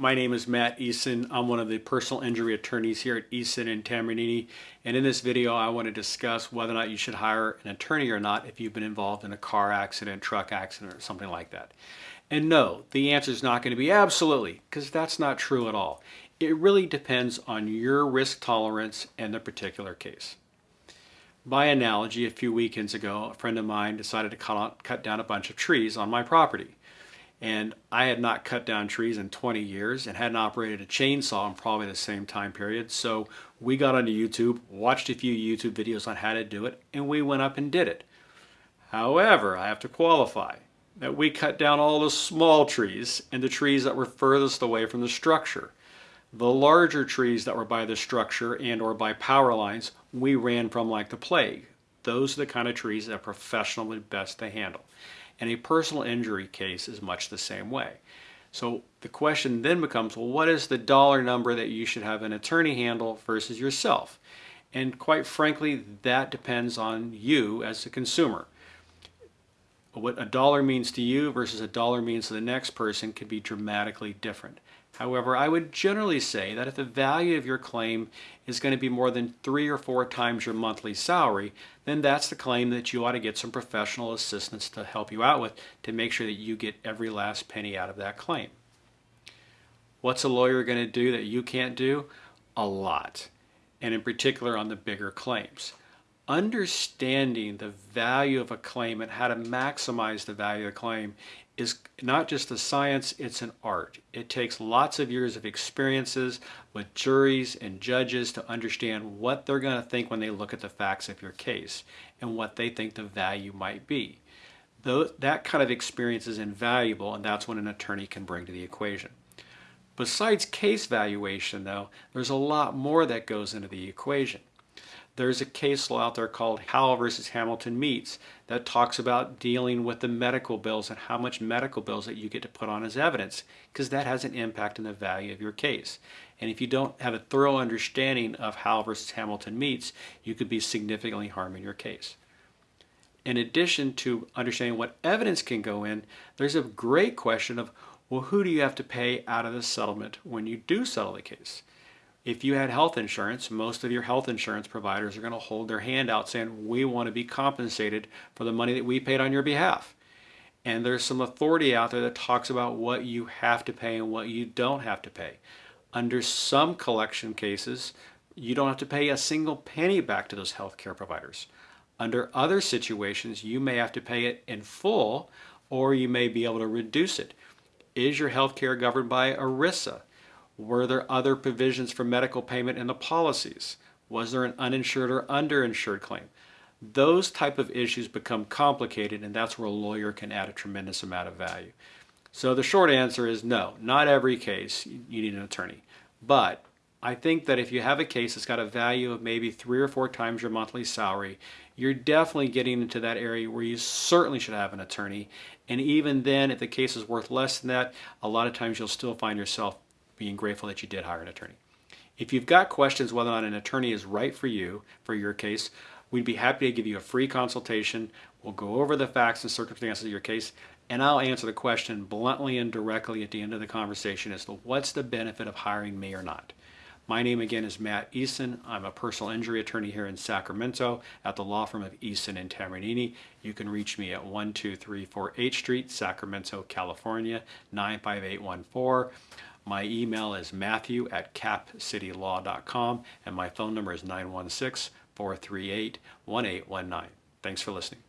My name is Matt Eason. I'm one of the personal injury attorneys here at Eason and Tamarini. And in this video, I want to discuss whether or not you should hire an attorney or not if you've been involved in a car accident, truck accident, or something like that. And no, the answer is not going to be absolutely, because that's not true at all. It really depends on your risk tolerance and the particular case. By analogy, a few weekends ago, a friend of mine decided to cut, cut down a bunch of trees on my property. And I had not cut down trees in 20 years and hadn't operated a chainsaw in probably the same time period. So we got onto YouTube, watched a few YouTube videos on how to do it, and we went up and did it. However, I have to qualify that we cut down all the small trees and the trees that were furthest away from the structure. The larger trees that were by the structure and or by power lines, we ran from like the plague. Those are the kind of trees that a best to handle. And a personal injury case is much the same way. So the question then becomes, well, what is the dollar number that you should have an attorney handle versus yourself? And quite frankly, that depends on you as a consumer. What a dollar means to you versus a dollar means to the next person can be dramatically different. However, I would generally say that if the value of your claim is going to be more than three or four times your monthly salary, then that's the claim that you ought to get some professional assistance to help you out with to make sure that you get every last penny out of that claim. What's a lawyer going to do that you can't do? A lot, and in particular on the bigger claims understanding the value of a claim and how to maximize the value of a claim is not just a science, it's an art. It takes lots of years of experiences with juries and judges to understand what they're going to think when they look at the facts of your case and what they think the value might be. That kind of experience is invaluable and that's what an attorney can bring to the equation. Besides case valuation though, there's a lot more that goes into the equation. There's a case law out there called Howell versus Hamilton Meats that talks about dealing with the medical bills and how much medical bills that you get to put on as evidence because that has an impact on the value of your case. And if you don't have a thorough understanding of Howell versus Hamilton Meats, you could be significantly harming your case. In addition to understanding what evidence can go in, there's a great question of, well, who do you have to pay out of the settlement when you do settle the case? If you had health insurance, most of your health insurance providers are going to hold their hand out saying, we want to be compensated for the money that we paid on your behalf. And there's some authority out there that talks about what you have to pay and what you don't have to pay. Under some collection cases, you don't have to pay a single penny back to those healthcare providers. Under other situations, you may have to pay it in full or you may be able to reduce it. Is your healthcare governed by ERISA? Were there other provisions for medical payment in the policies? Was there an uninsured or underinsured claim? Those type of issues become complicated and that's where a lawyer can add a tremendous amount of value. So the short answer is no, not every case you need an attorney. But I think that if you have a case that's got a value of maybe three or four times your monthly salary, you're definitely getting into that area where you certainly should have an attorney. And even then, if the case is worth less than that, a lot of times you'll still find yourself being grateful that you did hire an attorney. If you've got questions whether or not an attorney is right for you, for your case, we'd be happy to give you a free consultation. We'll go over the facts and circumstances of your case, and I'll answer the question bluntly and directly at the end of the conversation as to what's the benefit of hiring me or not. My name again is Matt Eason. I'm a personal injury attorney here in Sacramento at the law firm of Eason and Tamarini. You can reach me at 12348 H Street, Sacramento, California, 95814. My email is matthew at capcitylaw.com and my phone number is 916 438 1819. Thanks for listening.